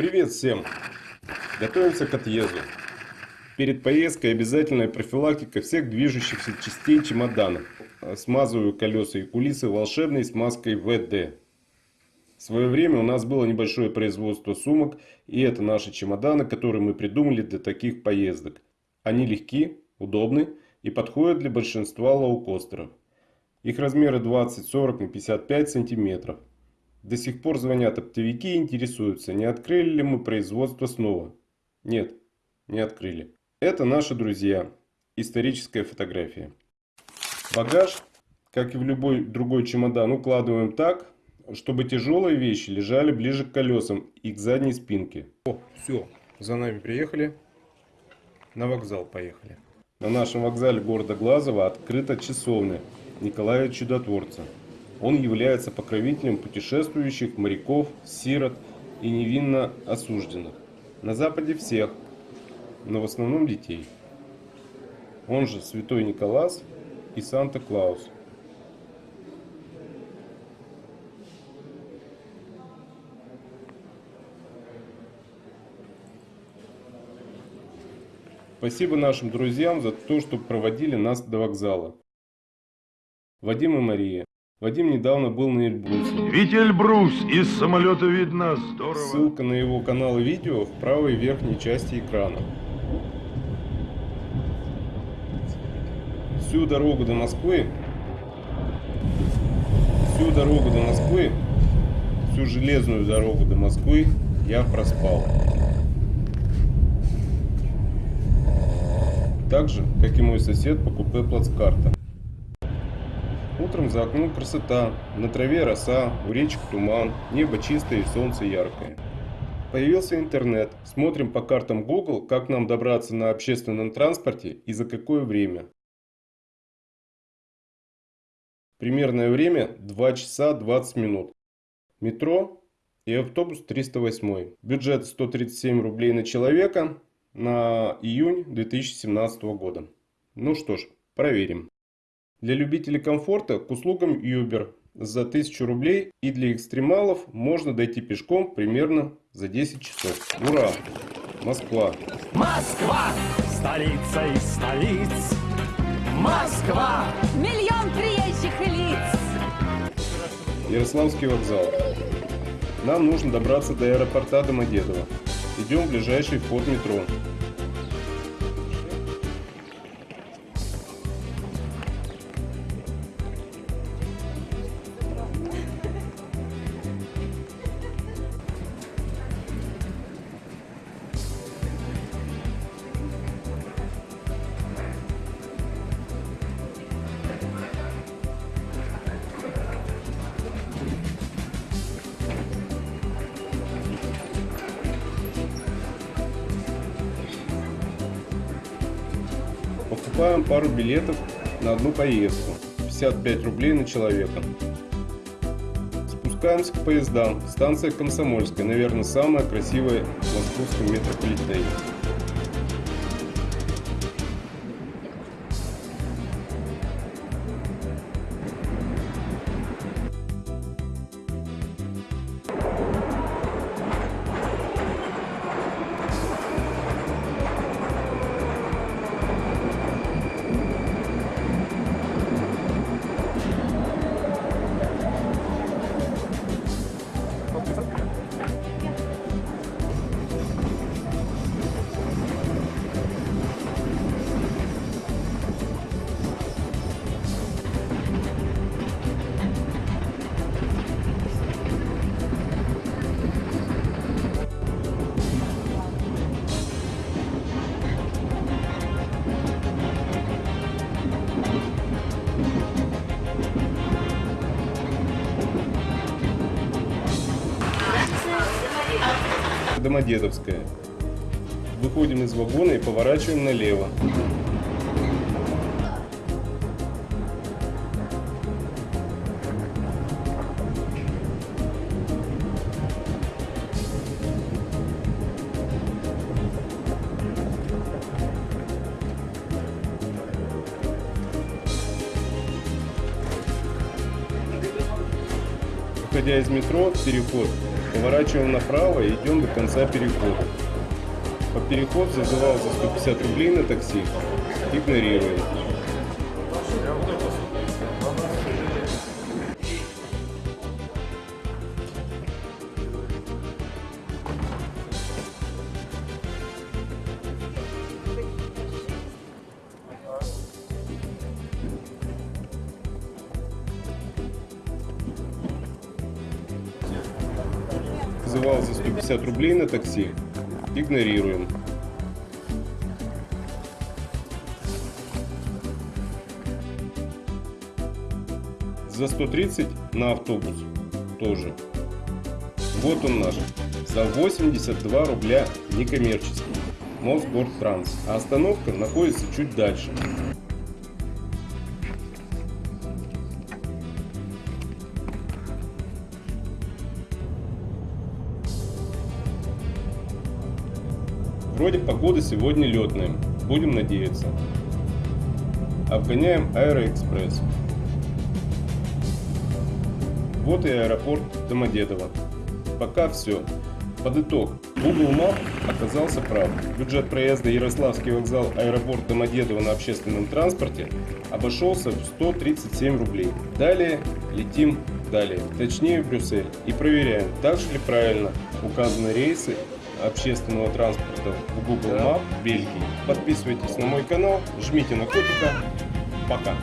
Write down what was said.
Привет всем! Готовимся к отъезду. Перед поездкой обязательная профилактика всех движущихся частей чемодана. Смазываю колеса и кулисы волшебной смазкой ВД. В свое время у нас было небольшое производство сумок, и это наши чемоданы, которые мы придумали для таких поездок. Они легки, удобны и подходят для большинства лоукостеров. Их размеры 20, 40 на 55 сантиметров. До сих пор звонят оптовики и интересуются, не открыли ли мы производство снова. Нет, не открыли. Это наши друзья. Историческая фотография. Багаж, как и в любой другой чемодан, укладываем так, чтобы тяжелые вещи лежали ближе к колесам и к задней спинке. О, все, за нами приехали. На вокзал поехали. На нашем вокзале города Глазова открыта часовня Николая Чудотворца. Он является покровителем путешествующих, моряков, сирот и невинно осужденных. На Западе всех, но в основном детей. Он же Святой Николас и Санта-Клаус. Спасибо нашим друзьям за то, что проводили нас до вокзала. Вадим и Мария. Вадим недавно был на Эльбрусе. Ведь Эльбрус из самолета видно здорово. Ссылка на его канал и видео в правой верхней части экрана. Всю дорогу до Москвы, всю дорогу до Москвы, всю железную дорогу до Москвы я проспал. Так же, как и мой сосед по купе плацкарта. Утром за окном красота, на траве роса, у речек туман, небо чистое и солнце яркое. Появился интернет, смотрим по картам Google, как нам добраться на общественном транспорте и за какое время. Примерное время 2 часа 20 минут. Метро и автобус 308. Бюджет 137 рублей на человека на июнь 2017 года. Ну что ж, проверим. Для любителей комфорта к услугам Uber за 1000 рублей и для экстремалов можно дойти пешком примерно за 10 часов. Ура! Москва! Москва! Столица из столиц! Москва! Миллион приезжих лиц! Ярославский вокзал. Нам нужно добраться до аэропорта Домодедово. Идем в ближайший вход метро. Покупаем пару билетов на одну поездку. 55 рублей на человека. Спускаемся к поездам. Станция Комсомольская, наверное, самая красивая в московском метрополитене. Домодедовская. Выходим из вагона и поворачиваем налево. Выходя из метро, переход Поворачиваем направо и идем до конца перехода. По переход зазывал за 150 рублей на такси. Игнорируем. Вызывал за 150 рублей на такси. Игнорируем. За 130 на автобус тоже. Вот он наш. За 82 рубля некоммерческий. Мосгортранс. А остановка находится чуть дальше. Вроде погода сегодня летная. Будем надеяться. Обгоняем Аэроэкспресс. Вот и аэропорт Домодедово. Пока все. Под итог. Google Map оказался прав. Бюджет проезда Ярославский вокзал аэропорт Домодедово на общественном транспорте обошелся в 137 рублей. Далее летим далее, точнее в Брюссель и проверяем, так же ли правильно указаны рейсы общественного транспорта в Google Map Бельгии. Подписывайтесь на мой канал, жмите на котика. Пока.